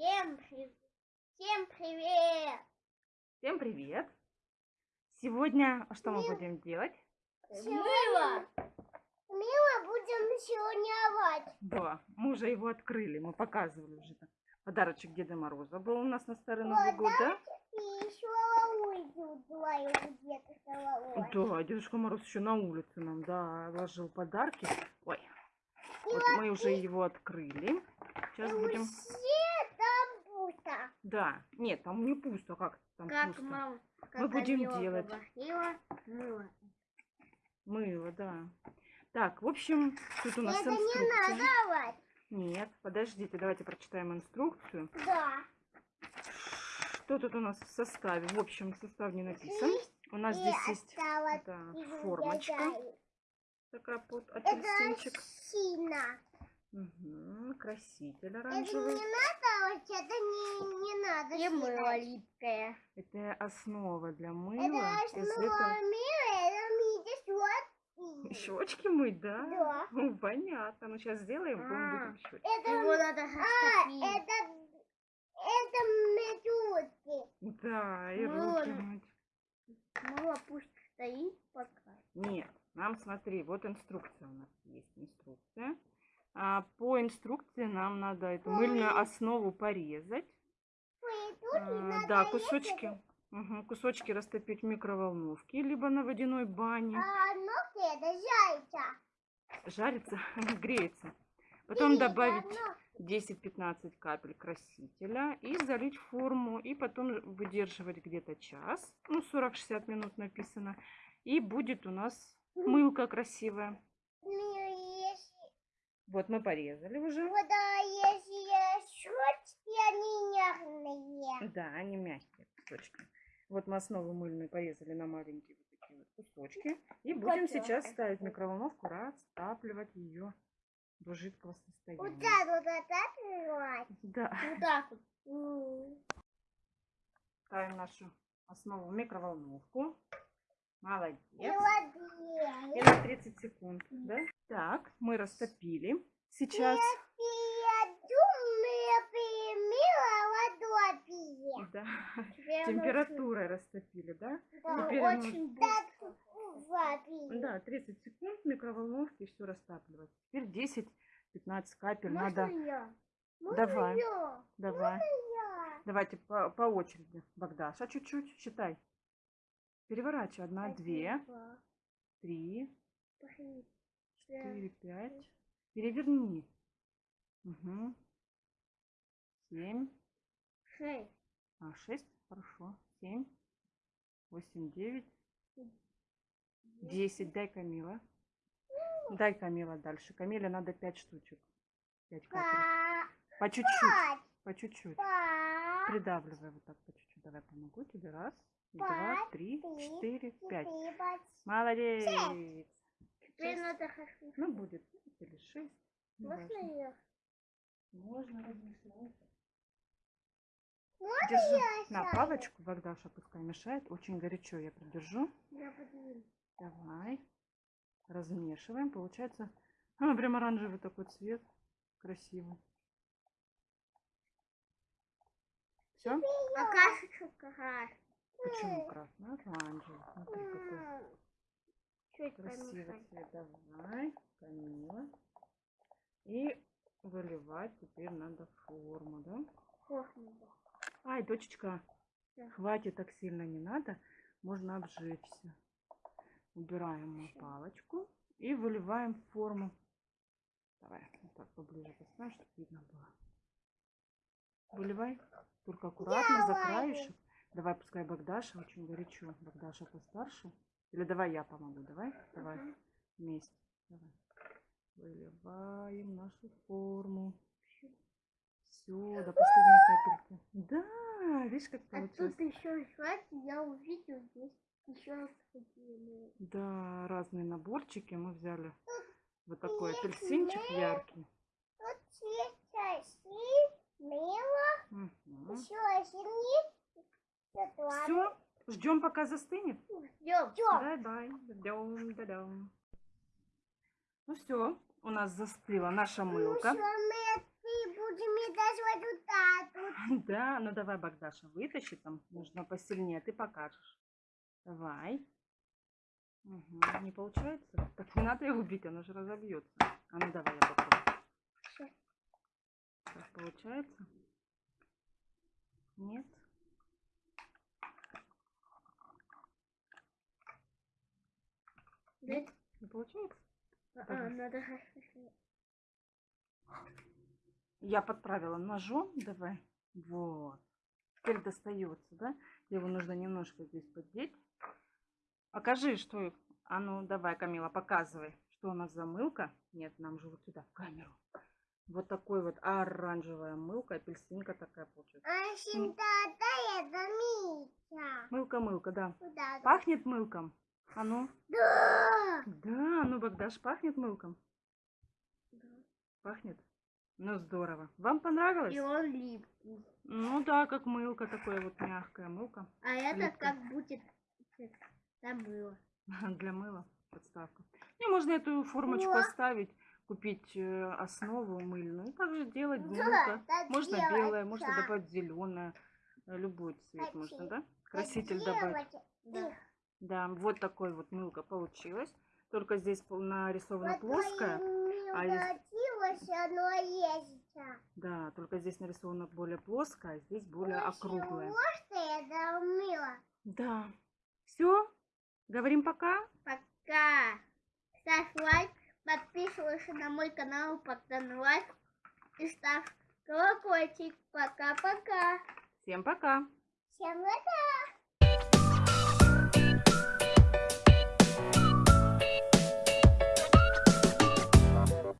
Всем привет! Всем привет! Всем привет! Сегодня что мы будем делать? Мыло! Мыло будем сегодня овать. Да, мы уже его открыли, мы показывали уже. там. Подарочек Деда Мороза был у нас на Старый Новый год, да? И еще головой. Да, Дедушка Мороз еще на улице нам, да, ложил подарки. Ой, И вот мы уже его открыли. Сейчас И будем... Да, нет, там не пусто, как там Как пусто? мама, Мы будем делать. говорила, мыло. Мыло, да. Так, в общем, тут у нас Это не инструкция. надо овать. Нет, подождите, давайте прочитаем инструкцию. Да. Что тут у нас в составе? В общем, состав не написан. У нас И здесь есть да, формочка. Такая под Это апельсинчик. Мгм, краситель Это оранжевый. не надо, это не, не надо. И мыло липкое. Это основа для Это мыла. Из основа этого мира, это мидис вот. щечки мыть, да? Да. Ну, понятно. Ну, сейчас сделаем, будем, А. будем щечки. Это, Его надо а, растопить. это, это медузки. Да, и Ну, руки мыть. Мыло пусть стоит пока. Нет, нам смотри, вот инструкция у нас есть инструкция. А по инструкции нам надо эту мыльную основу порезать. А, да, резать. кусочки. Мгм, кусочки растопить в микроволновке, либо на водяной бане. А ногти это зайца. Жарится, греется. Потом добавить но 10-15 капель красителя и залить форму. И потом выдерживать где-то час. Ну, 40-60 минут написано. И будет у нас мылка красивая. Вот мы порезали уже. вот, а если щечки, они нежные. Да, они мягкие кусочки. Вот мы основу мыльную порезали на маленькие вот такие вот кусочки. И будем сейчас ставить в микроволновку, растапливать ее до жидкого Вот состояния. так вот отапливать. Да. Вот так вот. Ставим нашу основу в микроволновку. Молодец. И И на 30 секунд, да? Так, мы растопили. Сейчас. Да. Температурой растопили, да? Да, Теперь очень быстро. Да, 30 секунд в микроволновке все растапливать. Теперь 10-15 капель Можно надо. я? Давай, Я, давай. я. Давайте по, по очереди. Богдаша, чуть-чуть, считай. Переворачивай. Одна, две, Один, два, три, три, четыре, пять. Переверни. Угу. Семь. шесть. А, шесть. Хорошо. Семь. Восемь, девять. Десять. Дай Камила. Дай Камила дальше. Камиле надо пять штучек. Пять капель. По чуть-чуть. По чуть-чуть. Придавливай вот так по чуть-чуть. Давай помогу тебе. Раз, два, три, четыре, пять. Молодец. Ну, будет пять или шесть. не Можно важно. я? Можно размешать. Можно Держи я на сяду? палочку, Богдаша пускай мешает. Очень горячо я придержу. Я подниму. Давай. Размешиваем. Получается, а, прям оранжевый такой цвет. Красивый. Все? А кашечку краш. Почему красный? Оранжевый. Смотри, какой Чуть красивый помешать. цвет. Давай. Камила. И выливать теперь надо форму, да? Кухню. Ай, дочечка, Да. хватит так сильно не надо. Можно обжечься. Убираем мы палочку и выливаем форму. Давай, вот так поближе поставим, чтобы видно было. Выливай, только аккуратно за краешек. Давай, пускай Богдаша, очень горячо. Богдаша постарше. Или давай я помогу, давай? Давай, Ага. вместе. Давай. Выливаем нашу форму. Все, до последней капельки. Да, видишь, как А получилось? тут еще хватит, я увидел здесь еще. Да, разные наборчики мы взяли. Вот такой апельсинчик яркий. Синий. Все, ждем пока застынет. Ждем. Ждем, да-дам. Ну все, у нас застыла наша Ну мылка. мы будем вот вот Да, ну давай, Богдаша, вытащи там. Нужно посильнее, ты покажешь. Давай. Мгм, Не получается? Так не надо его бить, оно же разобьется. А ну давай, я попробую. Так, получается? Нет? Да? Не получается? А, надо же- Я подправила ножом, давай. Вот. Теперь достается, да? Его нужно немножко здесь поддеть. Покажи, что... А ну, давай, Камила, показывай, что у нас за мылка. Нет, нам же вот сюда, в камеру. Вот такой вот оранжевая мылка, апельсинка такая получается. А да, Митя. Мылка-мылка, да. Куда? Пахнет мылком? А ну? Да. Да, ну, Богдаш, пахнет мылком? Да. Пахнет? Ну, здорово. Вам понравилось? И он липкий. Ну да, как мылка, такое вот мягкая мылка. А это Липкий. как будет забыла. Для мыла подставка. Не, можно эту формочку О. оставить, купить э, основу мыльную. Также делать Да, мылка. так Можно делать, белое, можно добавить зеленое. Любой цвет можно, да? Краситель добавить. Да. Да, вот такой вот мылка получилась. Только здесь нарисована плоская. а если- оно есть. Да, только здесь нарисована более плоская, а здесь более Очень округлая. Что я домыла? Да. Все? Говорим пока? Пока. Ставь лайк, подписывайся на мой канал Богдан Лайк и ставь колокольчик. Пока-пока. Всем пока! Всем пока!